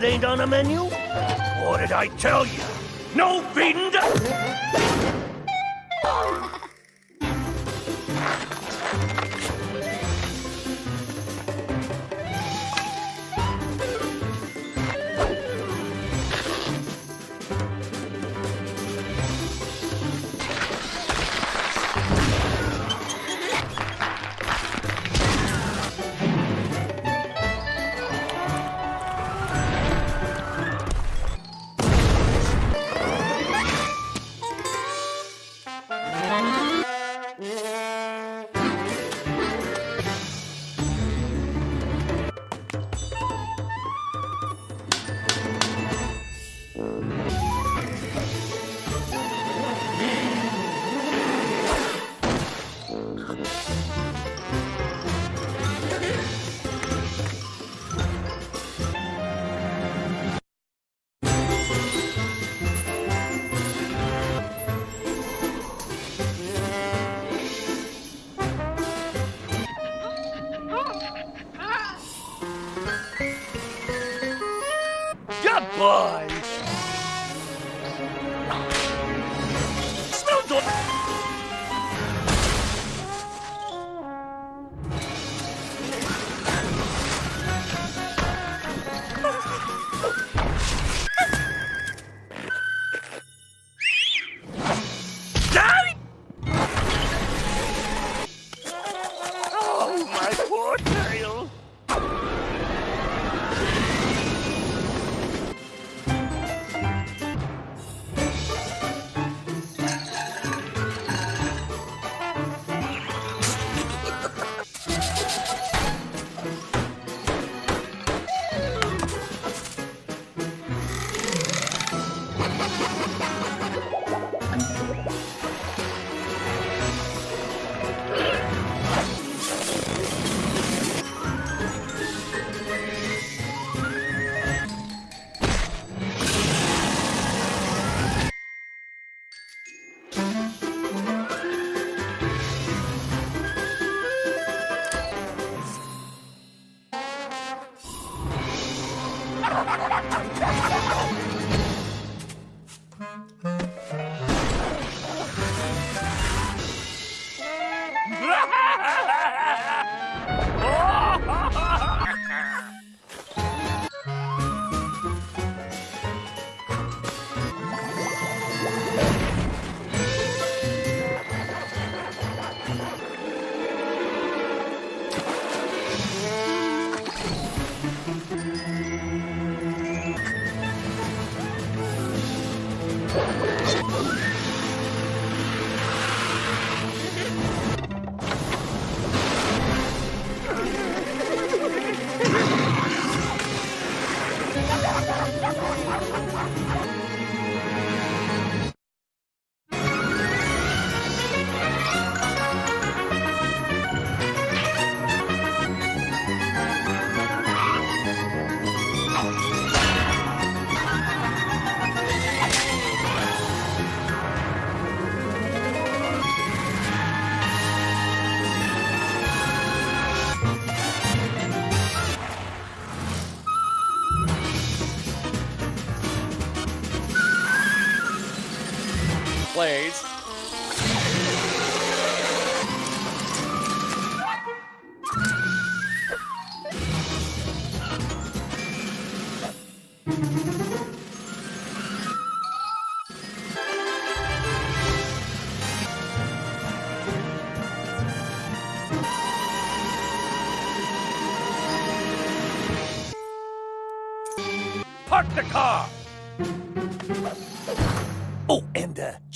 that ain't on a menu? What did I tell you? No feeding good. Oh, my poor tail.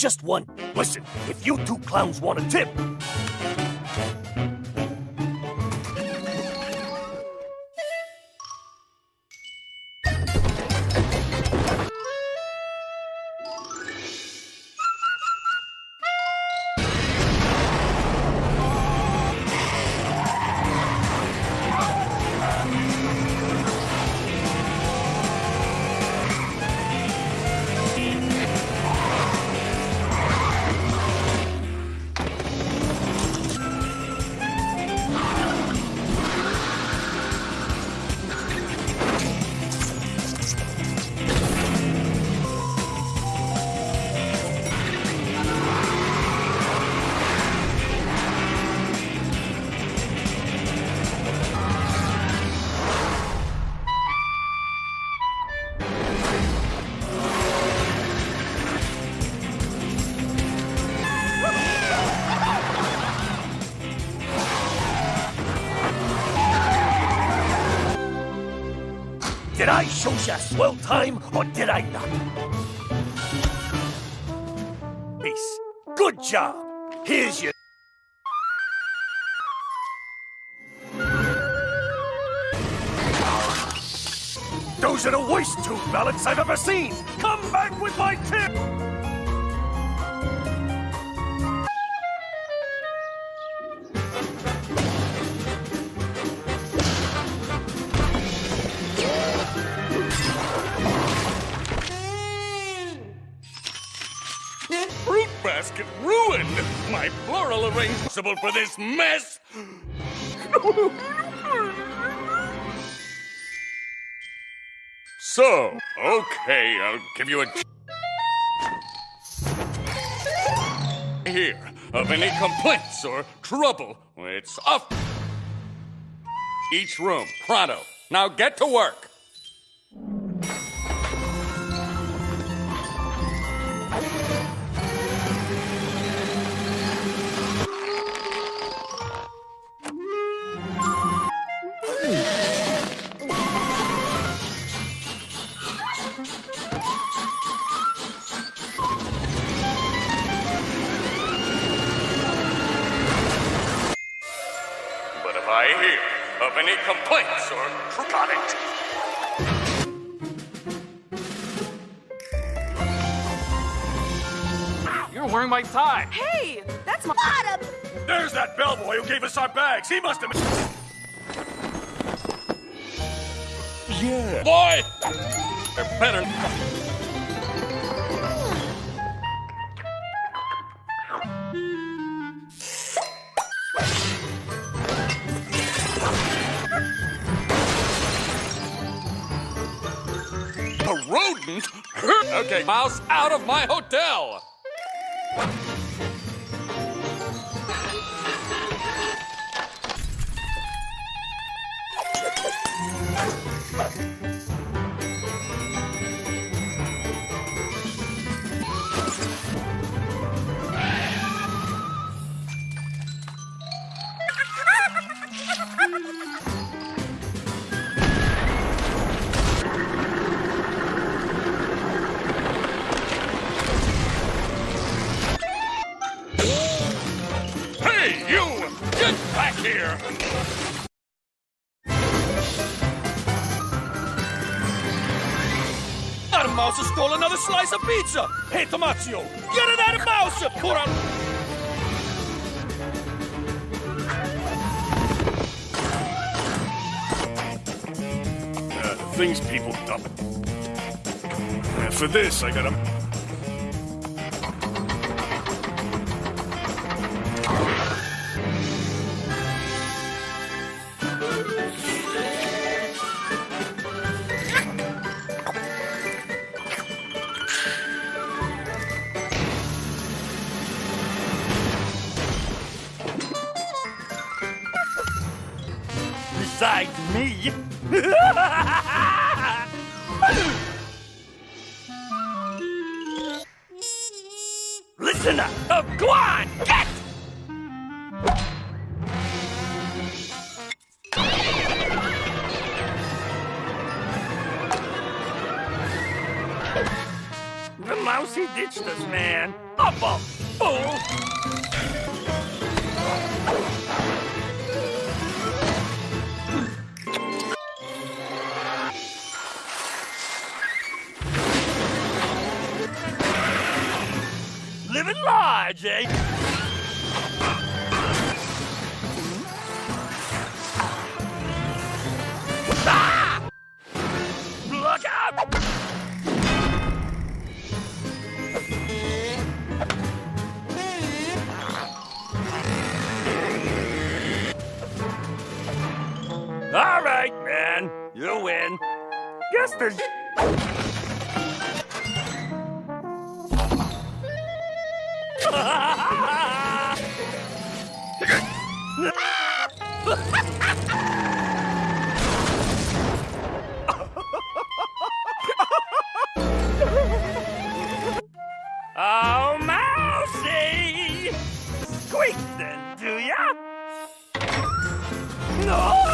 Just one. Listen, if you two clowns want a tip, A swell time, or did I not? Peace. Good job. Here's your... Those are the worst two ballots I've ever seen! Come back with my tip! Arrangement for this mess! so, okay, I'll give you a. Here, of any complaints or trouble, it's off. Each room, pronto. Now get to work. I hear of any complaints or tr- got it. You're wearing my tie. Hey, that's my bottom. There's that bellboy who gave us our bags. He must have... Yeah. Boy! They're better. okay, mouse out of my hotel! That mouse has stole another slice of pizza! Hey, Tomazio, get her that mouse! Put on... Uh, things people dump. Uh, for this, I gotta. Besides Mousey ditched us, man. Up a fool! Living large, eh? Ah! Look out! Guess oh, mousy! Squeak then, do ya? No!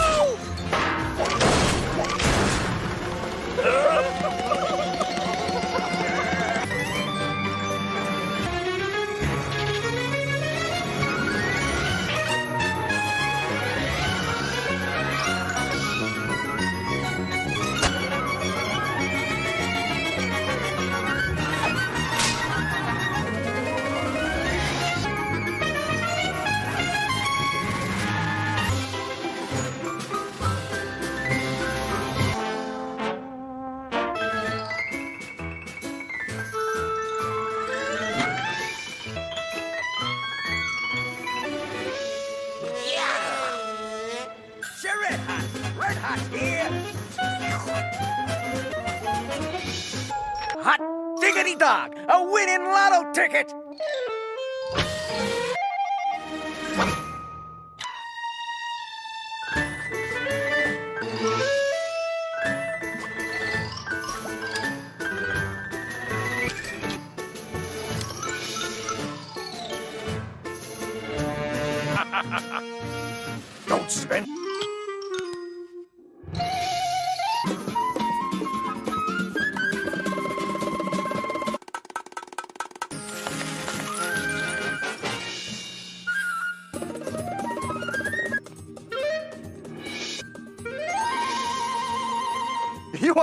Dog, a winning lotto ticket!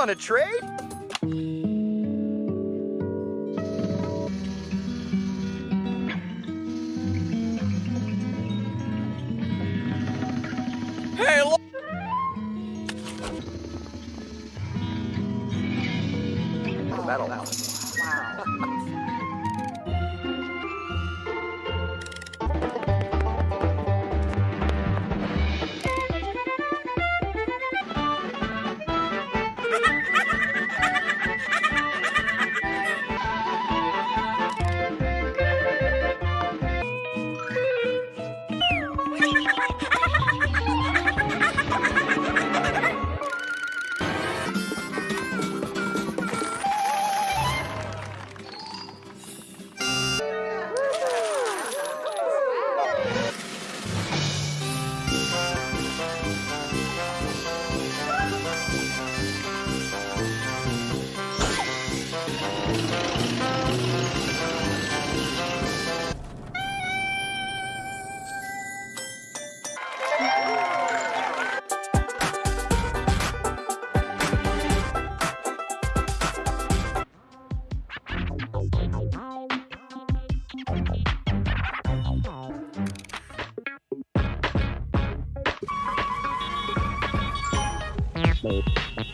Want to trade? Hey,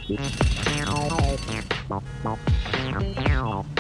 look! Metal. Wow. Well, howdy there! Time! You, you gotta put me up,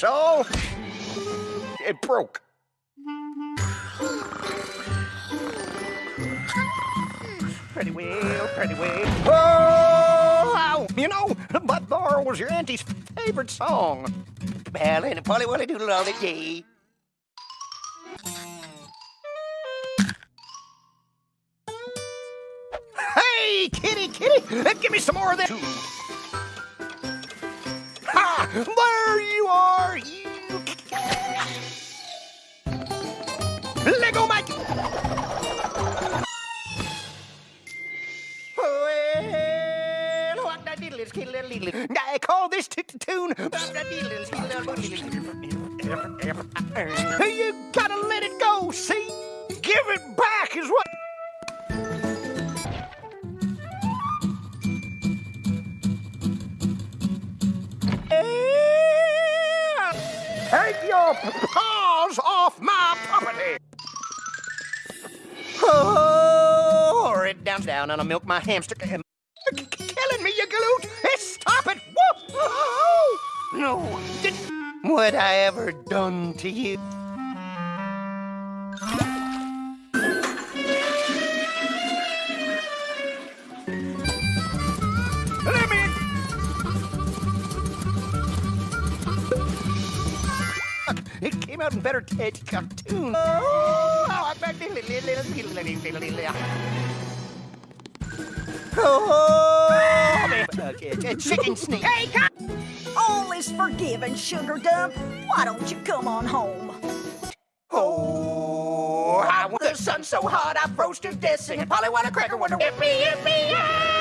that's all. It broke. Pretty well, pretty well. Oh, ow. You know, Butt Bar was your auntie's favorite song. Well, and a Polly Wolly Doodle all the day. Hey, kitty, kitty, give me some more of that. There Lego Mike. I call this tune. You gotta let it go, see? Give it back is what. Down, and I milk my hamster. Killing me, you galoot! Hey, stop it! Whoa! No, did what I ever done to you? Let me It came out in better t- t- cartoon. Oh, oh, okay, chicken sneak. Hey, come. All is forgiven, Sugar Dump. Why don't you come on home? Oh, I want the sun so hot I froze to death singing Polly want a cracker, wonder yippee yippee yay!